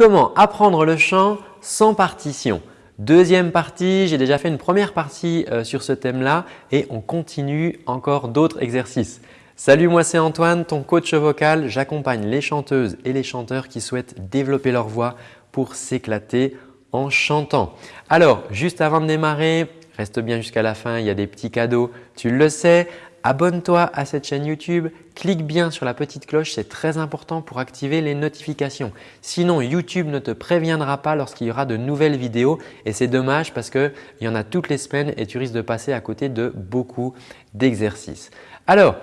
Comment apprendre le chant sans partition? Deuxième partie, j'ai déjà fait une première partie euh, sur ce thème-là et on continue encore d'autres exercices. Salut, moi c'est Antoine, ton coach vocal. J'accompagne les chanteuses et les chanteurs qui souhaitent développer leur voix pour s'éclater en chantant. Alors, juste avant de démarrer, reste bien jusqu'à la fin, il y a des petits cadeaux, tu le sais. Abonne-toi à cette chaîne YouTube, clique bien sur la petite cloche, c'est très important pour activer les notifications. Sinon, YouTube ne te préviendra pas lorsqu'il y aura de nouvelles vidéos et c'est dommage parce qu'il y en a toutes les semaines et tu risques de passer à côté de beaucoup d'exercices. Alors,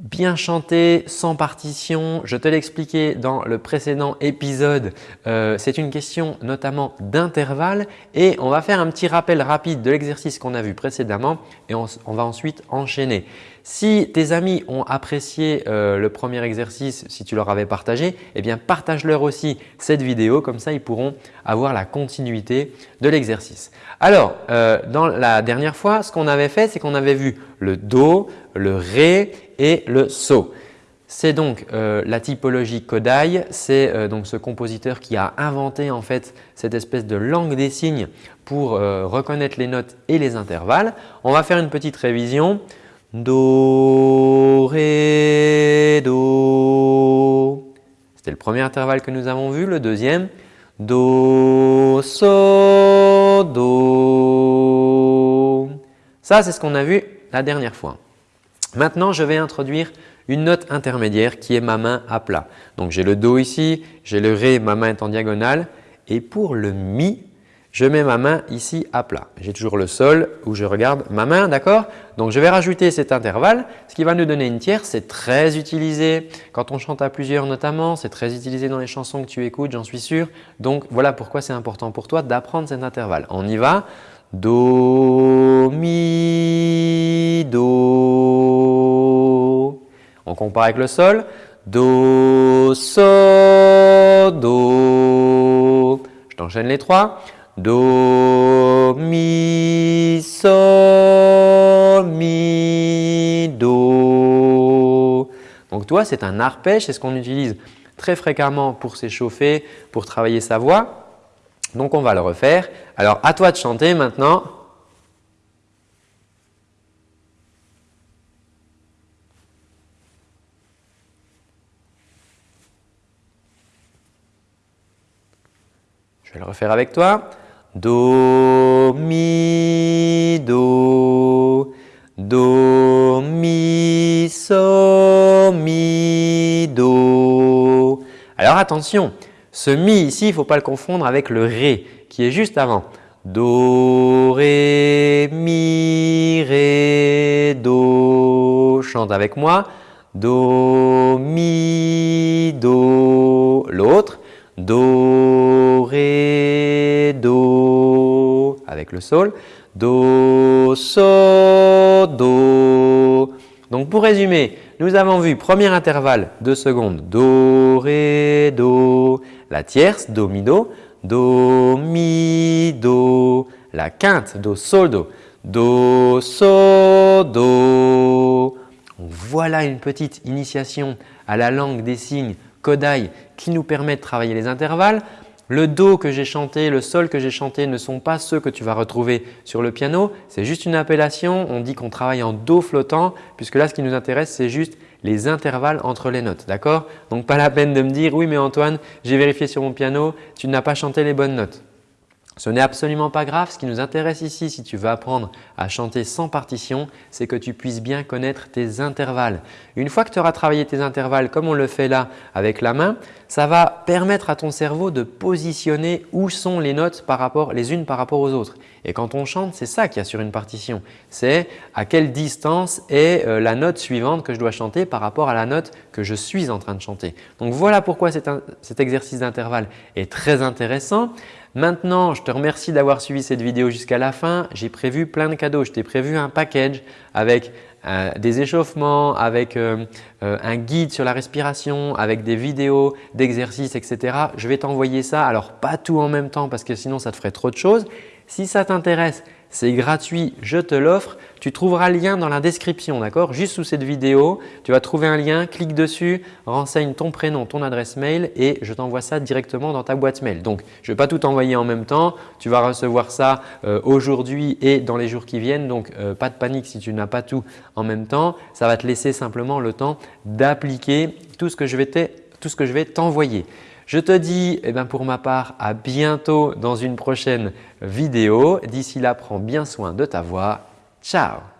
Bien chanter sans partition, je te l'expliquais dans le précédent épisode, euh, c'est une question notamment d'intervalle et on va faire un petit rappel rapide de l'exercice qu'on a vu précédemment et on, va ensuite enchaîner. Si tes amis ont apprécié euh, le premier exercice, si tu leur avais partagé, eh bien partage-leur aussi cette vidéo, comme ça ils pourront avoir la continuité de l'exercice. Alors, euh, dans la dernière fois, ce qu'on avait fait, c'est qu'on avait vu le Do, le Ré et le So. C'est donc euh, la typologie Kodai, c'est euh, donc ce compositeur qui a inventé en fait cette espèce de langue des signes pour reconnaître les notes et les intervalles. On va faire une petite révision. Do, Ré, Do. C'était le premier intervalle que nous avons vu. Le deuxième, Do, So, Do. Ça, c'est ce qu'on a vu la dernière fois. Maintenant, je vais introduire une note intermédiaire qui est ma main à plat. Donc, j'ai le Do ici, j'ai le Ré, ma main est en diagonale. Et pour le Mi, je mets ma main ici à plat. J'ai toujours le Sol où je regarde ma main, d'accord? Donc, je vais rajouter cet intervalle, ce qui va nous donner une tierce. C'est très utilisé quand on chante à plusieurs notamment. C'est très utilisé dans les chansons que tu écoutes, j'en suis sûr. Donc, voilà pourquoi c'est important pour toi d'apprendre cet intervalle. On y va. Do, Mi, Do. On compare avec le Sol. Do, So, Do. Je t'enchaîne les trois. Do, Mi, Sol, Mi, Do. Donc toi, c'est un arpège, c'est ce qu'on utilise très fréquemment pour s'échauffer, pour travailler sa voix. Donc on va le refaire. Alors à toi de chanter maintenant. Je vais le refaire avec toi. Do, Mi, Do, Do, Mi, So, Mi, Do. Alors attention, ce Mi ici, il ne faut pas le confondre avec le Ré qui est juste avant. Do, Ré, Mi, Ré, Do. Chante avec moi. Do, Mi, Do. L'autre. Do, Ré, Do avec le Sol. Do, So, Do. Donc pour résumer, nous avons vu premier intervalle 2 secondes Do, Ré, Do, la tierce Do, Mi, Do, Do, Mi, Do, la quinte Do, Sol, Do, Do, So, Do. Voilà une petite initiation à la langue des signes Kodai qui nous permet de travailler les intervalles. Le Do que j'ai chanté, le Sol que j'ai chanté ne sont pas ceux que tu vas retrouver sur le piano. C'est juste une appellation. On dit qu'on travaille en Do flottant puisque là, ce qui nous intéresse, c'est juste les intervalles entre les notes. D'accord? Donc, pas la peine de me dire « Oui, mais Antoine, j'ai vérifié sur mon piano, tu n'as pas chanté les bonnes notes ». Ce n'est absolument pas grave. Ce qui nous intéresse ici, si tu veux apprendre à chanter sans partition, c'est que tu puisses bien connaître tes intervalles. Une fois que tu auras travaillé tes intervalles comme on le fait là avec la main, ça va permettre à ton cerveau de positionner où sont les notes par rapport, les unes par rapport aux autres. Et quand on chante, c'est ça qu'il y a sur une partition. C'est à quelle distance est euh, la note suivante que je dois chanter par rapport à la note que je suis en train de chanter. Donc voilà pourquoi cet exercice d'intervalle est très intéressant. Maintenant, je te remercie d'avoir suivi cette vidéo jusqu'à la fin. J'ai prévu plein de cadeaux. Je t'ai prévu un package avec euh, des échauffements, avec euh, euh, un guide sur la respiration, avec des vidéos d'exercices, etc. Je vais t'envoyer ça. Alors, pas tout en même temps parce que sinon, ça te ferait trop de choses. Si ça t'intéresse, C'est gratuit, je te l'offre. Tu trouveras le lien dans la description, d'accord? Juste sous cette vidéo, tu vas trouver un lien, clique dessus, renseigne ton prénom, ton adresse mail et je t'envoie ça directement dans ta boîte mail. Donc, je ne vais pas tout envoyer en même temps. Tu vas recevoir ça euh, aujourd'hui et dans les jours qui viennent. Donc, euh, pas de panique si tu n'as pas tout en même temps. Ça va te laisser simplement le temps d'appliquer tout ce que je vais t'envoyer. Je te dis eh ben, pour ma part à bientôt dans une prochaine vidéo. D'ici là, prends bien soin de ta voix. Ciao